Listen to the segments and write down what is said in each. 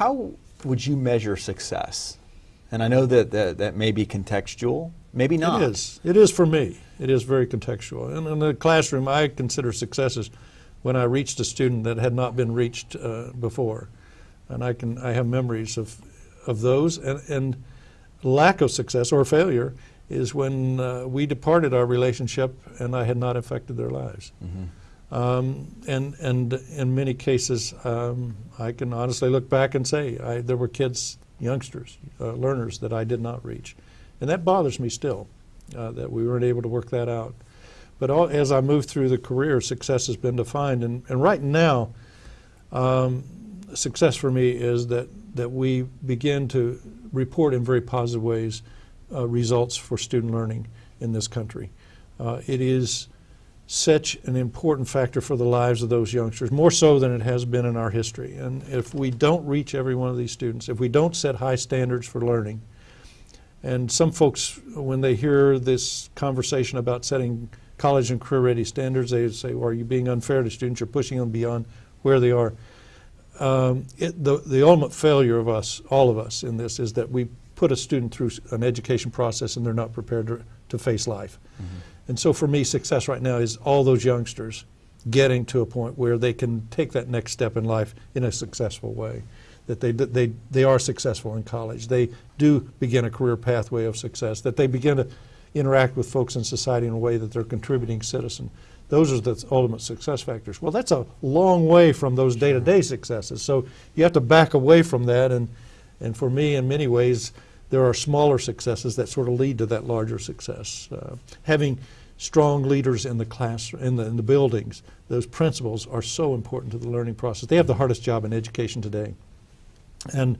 how would you measure success? And I know that that, that may be contextual, maybe not. It is. It is for me. It is very contextual. And in the classroom, I consider successes when I reached a student that had not been reached uh, before. And I can I have memories of of those and, and lack of success or failure is when uh, we departed our relationship and I had not affected their lives. Mm-hmm. Um, and and in many cases, um, I can honestly look back and say I, there were kids, youngsters, uh, learners that I did not reach, and that bothers me still uh, that we weren't able to work that out. But all, as I move through the career, success has been defined, and, and right now, um, success for me is that that we begin to report in very positive ways uh, results for student learning in this country. Uh, it is such an important factor for the lives of those youngsters, more so than it has been in our history. And if we don't reach every one of these students, if we don't set high standards for learning, and some folks, when they hear this conversation about setting college and career ready standards, they say, well, are you being unfair to students? You're pushing them beyond where they are. Um, it, the, the ultimate failure of us, all of us in this, is that we put a student through an education process and they're not prepared to, to face life. Mm-hmm. And so for me, success right now is all those youngsters getting to a point where they can take that next step in life in a successful way. That they, they, they are successful in college. They do begin a career pathway of success. That they begin to interact with folks in society in a way that they're contributing citizen. Those are the ultimate success factors. Well, that's a long way from those day-to-day successes. So you have to back away from that. And, and for me, in many ways, there are smaller successes that sort of lead to that larger success. Uh, having strong leaders in the class, in the, in the buildings, those principals are so important to the learning process. They have the hardest job in education today. And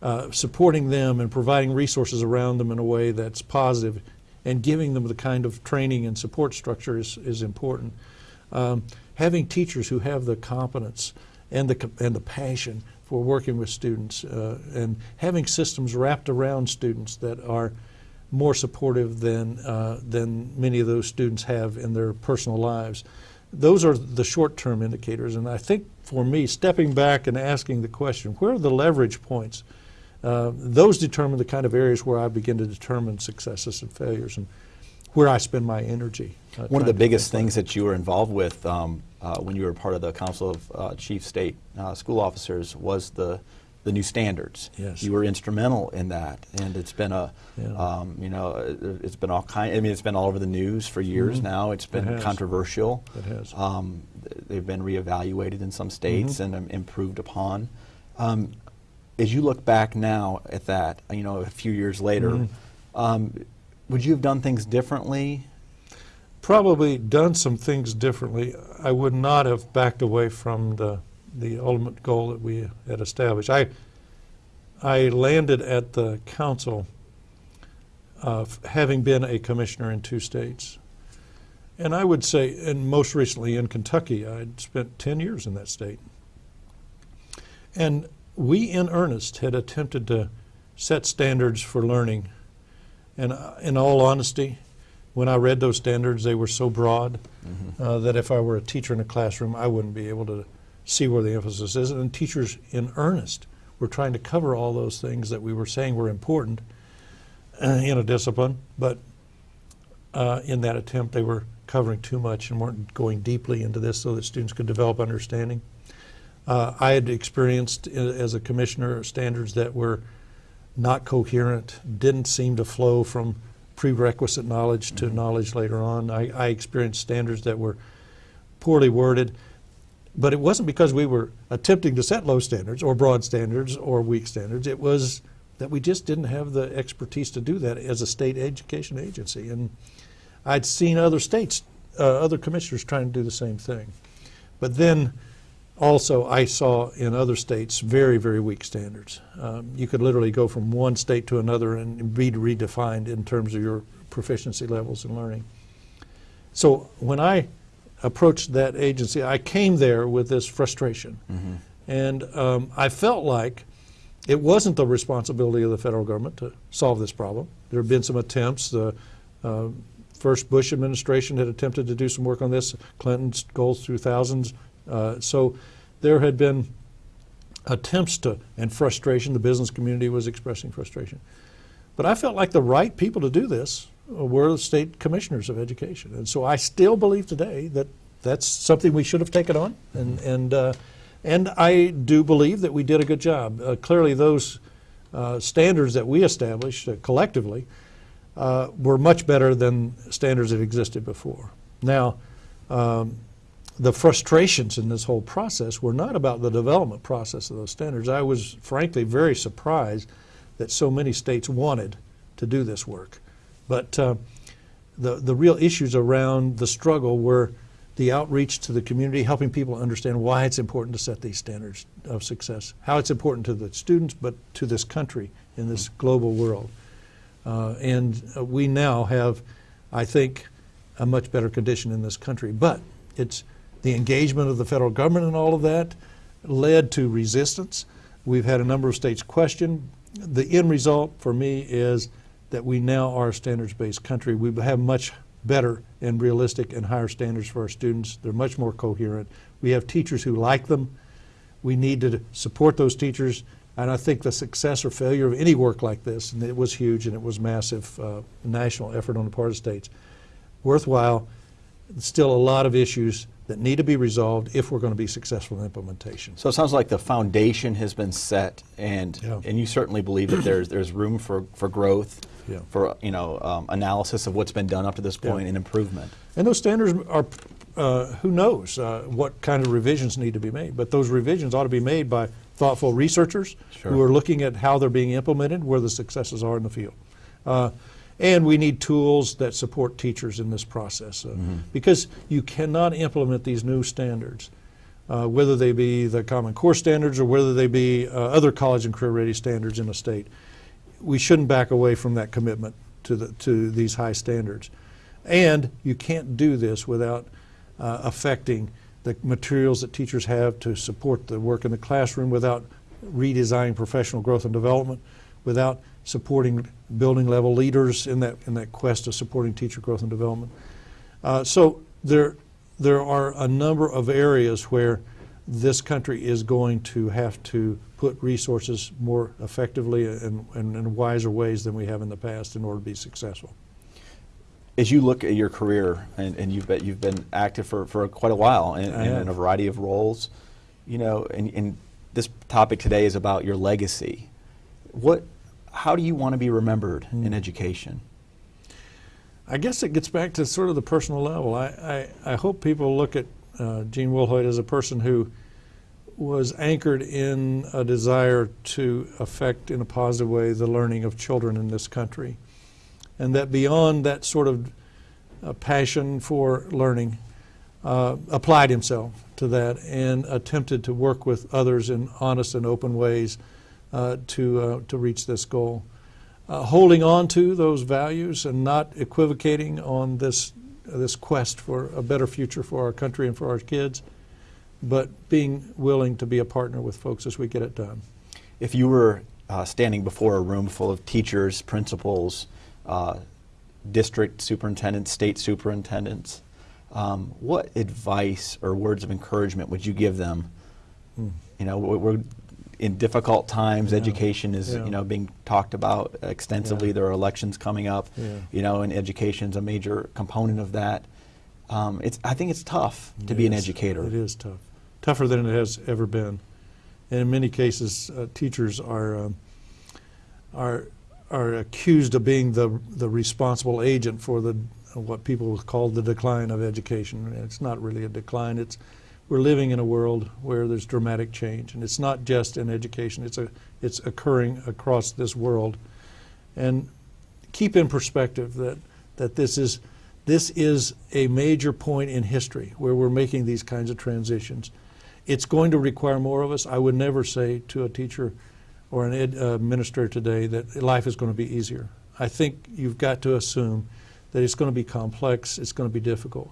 uh, supporting them and providing resources around them in a way that's positive and giving them the kind of training and support structure is, is important. Um, having teachers who have the competence and the, and the passion for working with students uh, and having systems wrapped around students that are more supportive than, uh, than many of those students have in their personal lives. Those are the short-term indicators, and I think for me, stepping back and asking the question, where are the leverage points uh, those determine the kind of areas where I begin to determine successes and failures and where I spend my energy. Uh, One of the biggest things that you were involved with um, uh, when you were part of the Council of uh, Chief State uh, School Officers was the the new standards. Yes. You were instrumental in that, and it's been a, yeah. um, you know, it's been all kind. I mean, it's been all over the news for years mm -hmm. now. It's been it controversial. It has. Um, they've been reevaluated in some states mm -hmm. and um, improved upon. Um, as you look back now at that, you know, a few years later, mm -hmm. um, would you have done things differently? Probably done some things differently. I would not have backed away from the the ultimate goal that we had established. I I landed at the council of having been a commissioner in two states. And I would say, and most recently in Kentucky, I'd spent 10 years in that state. And we in earnest had attempted to set standards for learning. And uh, in all honesty, when I read those standards, they were so broad mm -hmm. uh, that if I were a teacher in a classroom, I wouldn't be able to see where the emphasis is. And teachers in earnest were trying to cover all those things that we were saying were important uh, in a discipline, but uh, in that attempt, they were covering too much and weren't going deeply into this so that students could develop understanding. Uh, I had experienced uh, as a commissioner standards that were not coherent, didn't seem to flow from prerequisite knowledge to mm -hmm. knowledge later on. I, I, experienced standards that were poorly worded, but it wasn't because we were attempting to set low standards or broad standards or weak standards. It was that we just didn't have the expertise to do that as a state education agency. And I'd seen other states, uh, other commissioners trying to do the same thing. But then also, I saw in other states very, very weak standards. Um, you could literally go from one state to another and be redefined in terms of your proficiency levels in learning. So when I approached that agency, I came there with this frustration. Mm -hmm. And um, I felt like it wasn't the responsibility of the federal government to solve this problem. There have been some attempts. The uh, first Bush administration had attempted to do some work on this. Clinton's goals through thousands uh, so there had been attempts to, and frustration, the business community was expressing frustration. But I felt like the right people to do this were the state commissioners of education. And so I still believe today that that's something we should have taken on. And, and, uh, and I do believe that we did a good job. Uh, clearly, those uh, standards that we established uh, collectively uh, were much better than standards that existed before. Now, um, the frustrations in this whole process were not about the development process of those standards. I was frankly very surprised that so many states wanted to do this work. But uh, the, the real issues around the struggle were the outreach to the community, helping people understand why it's important to set these standards of success, how it's important to the students, but to this country in this global world. Uh, and uh, we now have, I think, a much better condition in this country. But it's the engagement of the federal government and all of that led to resistance. We've had a number of states question. The end result for me is that we now are a standards-based country. We have much better and realistic and higher standards for our students. They're much more coherent. We have teachers who like them. We need to support those teachers. And I think the success or failure of any work like this, and it was huge and it was massive uh, national effort on the part of states, worthwhile. Still a lot of issues that need to be resolved if we're going to be successful in implementation. So it sounds like the foundation has been set, and Yeah. and you certainly believe that there's there's room for, for growth, Yeah. for you know um, analysis of what's been done up to this point Yeah. and improvement. And those standards are, uh, who knows uh, what kind of revisions need to be made, but those revisions ought to be made by thoughtful researchers Sure. who are looking at how they're being implemented, where the successes are in the field. Uh, and we need tools that support teachers in this process uh, because you cannot implement these new standards, uh, whether they be the Common Core standards or whether they be uh, other college and career ready standards in a state. We shouldn't back away from that commitment to, the, to these high standards. And you can't do this without uh, affecting the materials that teachers have to support the work in the classroom, without redesigning professional growth and development, without supporting building level leaders in that, in that quest of supporting teacher growth and development. Uh, so there, there are a number of areas where this country is going to have to put resources more effectively and, and in wiser ways than we have in the past in order to be successful. As you look at your career, and, and you've been you've been active for, for quite a while in, in, a variety of roles, you know, and, and this topic today is about your legacy. What, how do you want to be remembered Hmm. in education? I guess it gets back to sort of the personal level. I, I, I hope people look at uh, Gene Wilhoit as a person who was anchored in a desire to affect in a positive way the learning of children in this country. And that beyond that sort of uh, passion for learning, uh, applied himself to that and attempted to work with others in honest and open ways to, uh, to reach this goal uh, holding on to those values and not equivocating on this this quest for a better future for our country and for our kids, but being willing to be a partner with folks as we get it done. If you were uh, standing before a room full of teachers, principals, uh, district superintendents, state superintendents, um, what advice or words of encouragement would you give them? You know, we're in difficult times. Yeah. Education is, Yeah. you know, being talked about extensively. Yeah. There are elections coming up. You know, and education's a major component of that. Um, it's, I think it's tough to be It an educator. It is tough, tougher than it has ever been, and in many cases, uh, teachers are um, are are accused of being the the responsible agent for the what people call the decline of education. It's not really a decline. It's we're living in a world where there's dramatic change, and it's not just in education. It's a it's occurring across this world, and keep in perspective that that this is this is a major point in history where we're making these kinds of transitions. It's going to require more of us. I would never say to a teacher or an ed, uh, minister today that life is going to be easier. I think you've got to assume that it's going to be complex, it's going to be difficult.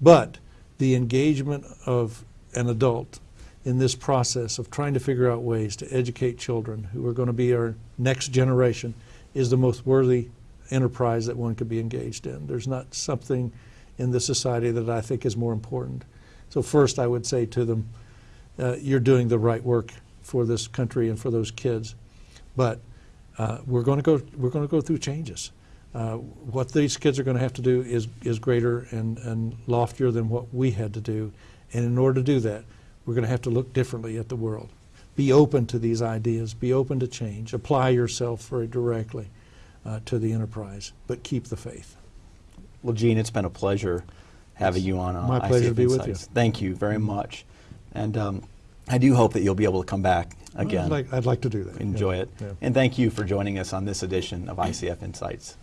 But the engagement of an adult in this process of trying to figure out ways to educate children who are going to be our next generation is the most worthy enterprise that one could be engaged in. There's not something in this society that I think is more important. So first I would say to them, uh, you're doing the right work for this country and for those kids. But uh, we're going to go we're going to go through changes. Uh, what these kids are going to have to do is is greater and, and loftier than what we had to do. And in order to do that, we're going to have to look differently at the world. Be open to these ideas. Be open to change. Apply yourself very directly uh, to the enterprise, but keep the faith. Well, Gene, it's been a pleasure having you on. Uh, My pleasure ICF to be with you. Thank you very much, and um, I do hope that you'll be able to come back again. I'd like, I'd like to do that. Enjoy yeah. it, Yeah. and thank you for joining us on this edition of ICF Insights.